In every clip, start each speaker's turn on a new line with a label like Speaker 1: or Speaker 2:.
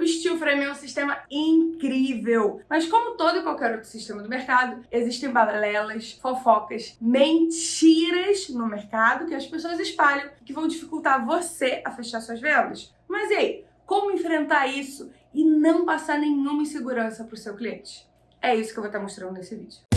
Speaker 1: O steel frame é um sistema incrível, mas como todo e qualquer outro sistema do mercado, existem balelas, fofocas, mentiras no mercado que as pessoas espalham que vão dificultar você a fechar suas vendas. Mas e aí, como enfrentar isso e não passar nenhuma insegurança para o seu cliente? É isso que eu vou estar mostrando nesse vídeo.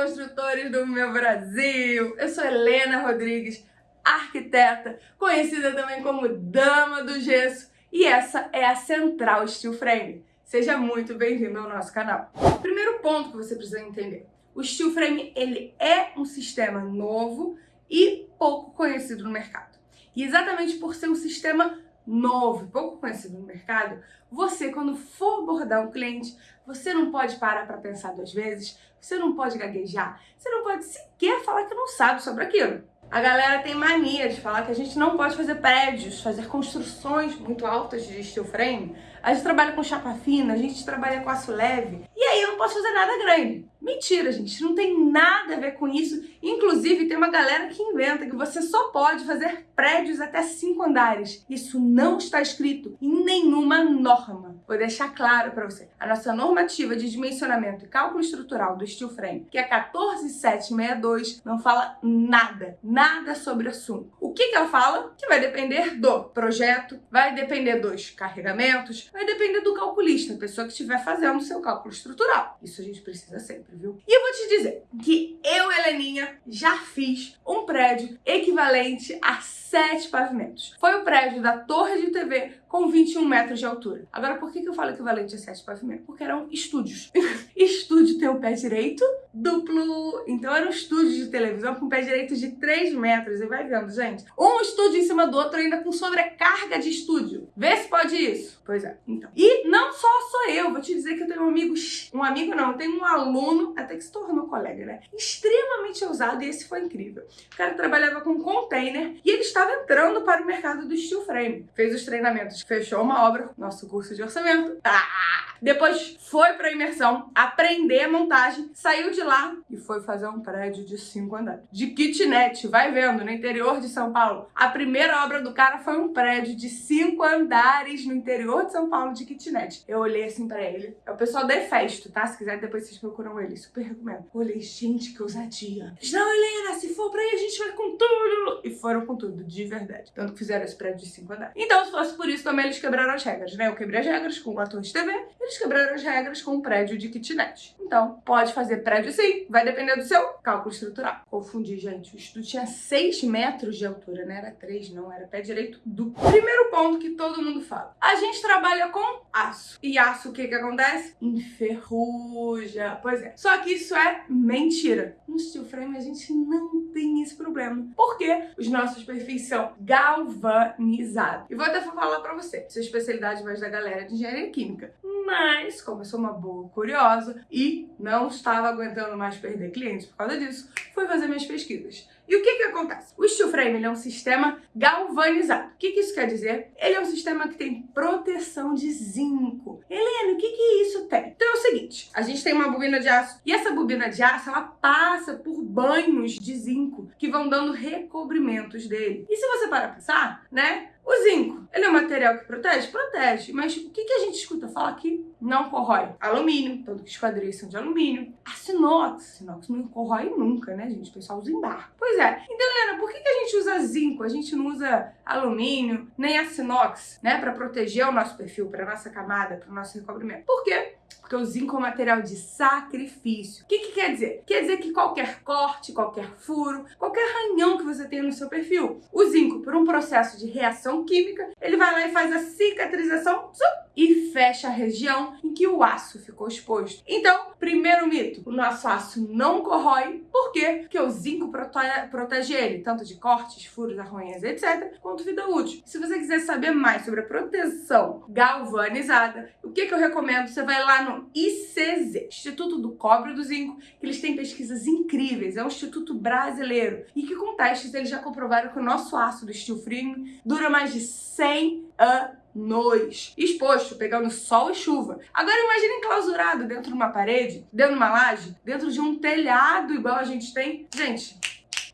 Speaker 1: Construtores do meu Brasil! Eu sou Helena Rodrigues, arquiteta, conhecida também como Dama do Gesso, e essa é a Central Steel Frame. Seja muito bem-vindo ao nosso canal. Primeiro ponto que você precisa entender. O steel frame ele é um sistema novo e pouco conhecido no mercado. E exatamente por ser um sistema novo, pouco conhecido no mercado, você quando for abordar um cliente, você não pode parar para pensar duas vezes, você não pode gaguejar, você não pode sequer falar que não sabe sobre aquilo. A galera tem mania de falar que a gente não pode fazer prédios, fazer construções muito altas de steel frame. A gente trabalha com chapa fina, a gente trabalha com aço leve. E aí eu não posso fazer nada grande. Mentira, gente, não tem nada a ver com isso. Inclusive, tem uma galera que inventa que você só pode fazer prédios até cinco andares. Isso não está escrito em nenhuma norma. Vou deixar claro para você. A nossa normativa de dimensionamento e cálculo estrutural do steel frame, que é 14762, não fala nada, nada sobre o assunto. O que, que ela fala? Que vai depender do projeto, vai depender dos carregamentos, vai depender do calculista, a pessoa que estiver fazendo o seu cálculo estrutural. Isso a gente precisa sempre viu? E eu vou te dizer que eu, Heleninha, já fiz um prédio equivalente a sete pavimentos. Foi o prédio da Torre de TV com 21 metros de altura. Agora, por que eu falo equivalente a sete pavimentos? Porque eram estúdios. Estúdio tem o pé direito duplo, então era um estúdio de televisão com pé direito de 3 metros. E vai vendo, gente. Um estúdio em cima do outro, ainda com sobrecarga de estúdio. Vê se pode isso. Pois é, então. E não só sou eu, vou te dizer que eu tenho um amigo, um amigo não, tenho um aluno, até que se tornou colega, né? Extremamente ousado e esse foi incrível. O cara trabalhava com container e ele estava entrando para o mercado do steel frame. Fez os treinamentos, fechou uma obra, nosso curso de orçamento. Ah! Depois foi para imersão, aprender a montagem, saiu de lá e foi fazer um prédio de cinco andares. De kitnet, vai vendo, no interior de São Paulo. A primeira obra do cara foi um prédio de cinco andares no interior de São Paulo de kitnet. Eu olhei assim para ele. É o pessoal da Efesto, tá? Se quiser depois vocês procuram ele, super recomendo. olhei, gente, que ousadia. Não, Helena, se for pra aí a gente vai com tudo. E foram com tudo, de verdade. Tanto que fizeram esse prédio de cinco andares. Então, se fosse por isso, também eles quebraram as regras, né? Eu quebrei as regras com o ator de TV, eles quebraram as regras com o prédio de kitnet. Então, pode fazer prédio sim, vai depender do seu cálculo estrutural. Confundi, gente. O estudo tinha 6 metros de altura, não era 3, não, era pé direito duplo. Primeiro ponto que todo mundo fala. A gente trabalha com aço. E aço, o que que acontece? Enferruja. Pois é. Só que isso é mentira. No steel frame a gente não tem esse problema. Porque os nossos perfis são galvanizados. E vou até falar pra você, sua especialidade mais da galera de engenharia química. Mas, como eu sou uma boa curiosa e não estava aguentando mais perder clientes por causa disso, fui fazer minhas pesquisas. E o que que acontece? O steel frame é um sistema galvanizado. O que que isso quer dizer? Ele é um sistema que tem proteção de zinco. Helena, o que que isso tem? Então é o seguinte, a gente tem uma bobina de aço e essa bobina de aço, ela passa por banhos de zinco que vão dando recobrimentos dele. E se você parar pra pensar, né? O zinco, ele é um material que protege? Protege. Mas o que, que a gente escuta falar aqui? Não corrói. Alumínio, tanto que os quadris são de alumínio. A inox, inox não corrói nunca, né, gente? O pessoal usa em bar. Pois é. Então, Helena, por que, que a gente usa zinco? A gente não usa alumínio, nem a inox, né? Pra proteger o nosso perfil, pra nossa camada, pro nosso recobrimento. Por quê? Porque o zinco é um material de sacrifício. O que, que quer dizer? Quer dizer que qualquer corte, qualquer furo, qualquer ranhão que você tenha no seu perfil, o zinco, por um processo de reação química, ele vai lá e faz a cicatrização e fecha a região em que o aço ficou exposto. Então, primeiro mito, o nosso aço não corrói, por quê? Porque o zinco prote protege ele, tanto de cortes, furos, arranhões, etc., quanto vida útil. Se você quiser saber mais sobre a proteção galvanizada, o que, que eu recomendo? Você vai lá no ICZ, Instituto do Cobre e do Zinco, que eles têm pesquisas incríveis, é um instituto brasileiro, e que com testes eles já comprovaram que o nosso aço do steel frame dura mais de 100 anos nós, exposto, pegando sol e chuva. Agora imagine enclausurado dentro de uma parede, dentro de uma laje, dentro de um telhado igual a gente tem. Gente,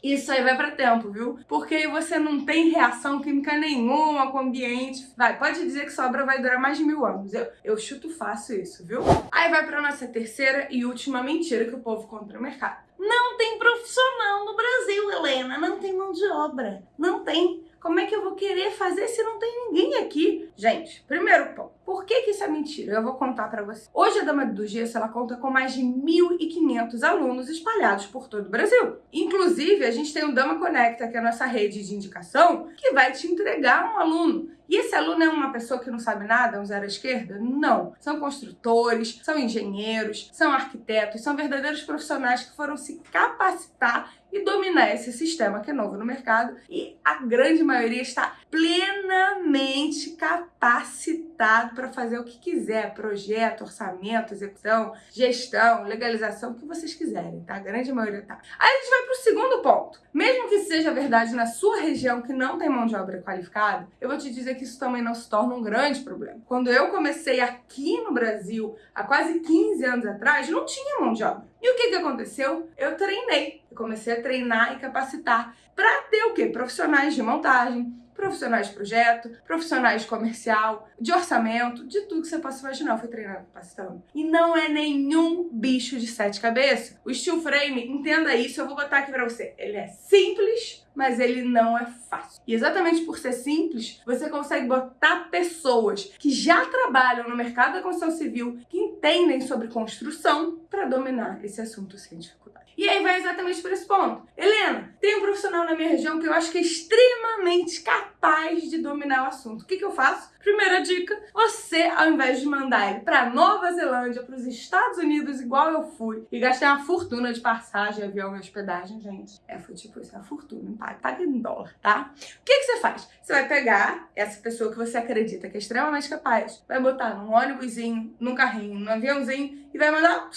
Speaker 1: Isso aí vai pra tempo, viu? Porque você não tem reação química nenhuma com o ambiente. Vai, pode dizer que sua obra vai durar mais de mil anos. Eu, eu chuto fácil isso, viu? Aí vai pra nossa terceira e última mentira que o povo conta no mercado. Não tem profissional no Brasil, Helena. Não tem mão de obra. Não tem. Como é que eu vou querer fazer se não tem ninguém aqui? Gente, primeiro ponto. Por que, que isso é mentira? Eu vou contar pra você. Hoje a Dama do Gesso ela conta com mais de 1.500 alunos espalhados por todo o Brasil. Inclusive, a gente tem o Dama Conecta, que é a nossa rede de indicação, que vai te entregar um aluno. E esse aluno é uma pessoa que não sabe nada, um zero à esquerda? Não. São construtores, são engenheiros, são arquitetos, são verdadeiros profissionais que foram se capacitar e dominar esse sistema que é novo no mercado e a grande maioria está plenamente capacitado para fazer o que quiser, projeto, orçamento, execução, gestão, legalização, o que vocês quiserem, tá? A grande maioria tá. Aí a gente vai para o segundo ponto. Mesmo que seja verdade na sua região que não tem mão de obra qualificada, eu vou te dizer que isso também não se torna um grande problema. Quando eu comecei aqui no Brasil, há quase 15 anos atrás, não tinha mão de obra. E o que, que aconteceu? Eu treinei. Comecei a treinar e capacitar para ter o quê? Profissionais de montagem, profissionais de projeto, profissionais de comercial, de orçamento, de tudo que você possa imaginar. Eu fui treinando, capacitando. E não é nenhum bicho de sete cabeças. O steel frame, entenda isso, eu vou botar aqui pra você. Ele é simples, mas ele não é fácil. E exatamente por ser simples, você consegue botar pessoas que já trabalham no mercado da construção civil, que entendem sobre construção, para dominar esse assunto sem dificuldade. E aí vai exatamente por esse ponto. Helena, tem um profissional na minha região que eu acho que é extremamente capaz de dominar o assunto. O que, que eu faço? Primeira dica, você, ao invés de mandar ele para Nova Zelândia, para os Estados Unidos, igual eu fui, e gastei uma fortuna de passagem, avião e hospedagem, gente. É, foi tipo isso, é uma fortuna, paga, paga em dólar, tá? O que, que você faz? Você vai pegar essa pessoa que você acredita que é extremamente capaz, vai botar num ônibusinho, num carrinho, num aviãozinho e vai mandar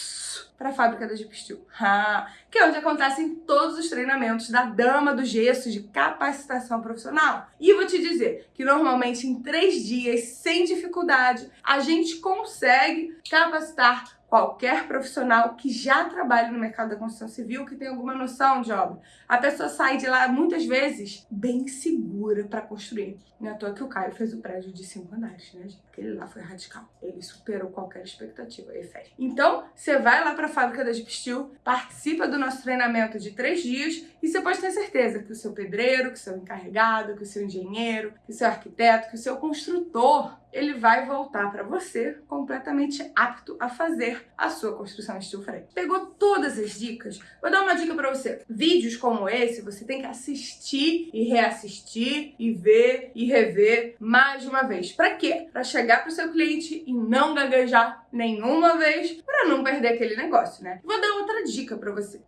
Speaker 1: para a fábrica da Jeep Steel, que é onde acontecem todos os treinamentos da dama do gesso de capacitação profissional. E vou te dizer que normalmente em três dias, sem dificuldade, a gente consegue capacitar qualquer profissional que já trabalha no mercado da construção civil, que tem alguma noção de obra. A pessoa sai de lá, muitas vezes, bem segura para construir. Não é à toa que o Caio fez o prédio de cinco andares, né, gente? Porque ele lá foi radical. Ele superou qualquer expectativa. Ele fez. Então, você vai lá para a fábrica da Steel, participa do nosso treinamento de três dias e você pode ter certeza que o seu pedreiro, que o seu encarregado, que o seu engenheiro, que o seu arquiteto, que o seu construtor ele vai voltar para você completamente apto a fazer a sua construção steel frame. Pegou todas as dicas? Vou dar uma dica para você. Vídeos como esse você tem que assistir e reassistir e ver e rever mais de uma vez. Para quê? Para chegar para o seu cliente e não gaguejar nenhuma vez para não perder aquele negócio, né? Vou dar outra dica para você.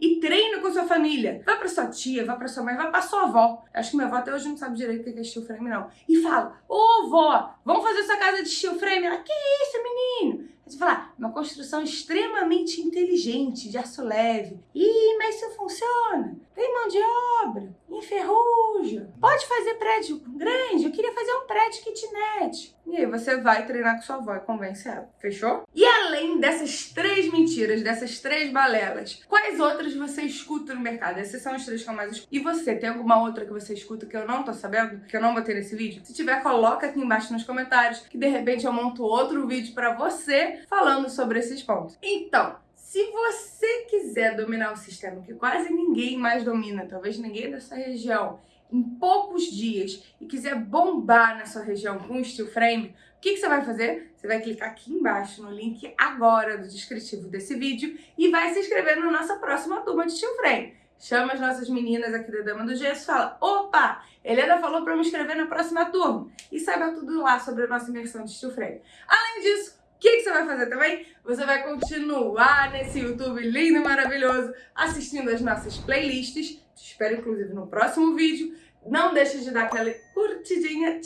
Speaker 1: E treine com sua família. Vá para sua tia, vá para sua mãe, vá para sua avó. Acho que minha avó até hoje não sabe direito o que é steel frame não. E fala: "Ô, oh, vó, vamos fazer sua casa de steel frame?" Ela: "Que isso, menino?" Você fala, uma construção extremamente inteligente, de aço leve. Ih, mas isso funciona. Tem mão de obra, enferruja. Pode fazer prédio grande, eu queria fazer um prédio kitnet. E aí você vai treinar com sua avó e convence ela. Fechou? E além dessas três mentiras, dessas três balelas, quais outras você escuta no mercado? Esses são os três que eu mais escuto. E você, tem alguma outra que você escuta que eu não tô sabendo? Que eu não botei nesse vídeo? Se tiver, coloca aqui embaixo nos comentários, que de repente eu monto outro vídeo pra você falando sobre esses pontos. Então, se você quiser dominar o sistema que quase ninguém mais domina, talvez ninguém dessa região, em poucos dias e quiser bombar na sua região com o steel frame, o que, que, você vai fazer? Você vai clicar aqui embaixo no link agora do descritivo desse vídeo e vai se inscrever na nossa próxima turma de steel frame. Chama as nossas meninas aqui da Dama do Gesso e fala, opa, Helena falou para me inscrever na próxima turma. E saiba tudo lá sobre a nossa imersão de steel frame. Além disso, que, que, você vai fazer também? Você vai continuar nesse YouTube lindo e maravilhoso assistindo as nossas playlists. Te espero, inclusive, no próximo vídeo. Não deixe de dar aquela curtidinha.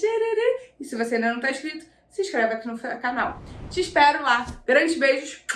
Speaker 1: E se você ainda não está inscrito, se inscreve aqui no canal. Te espero lá. Grandes beijos.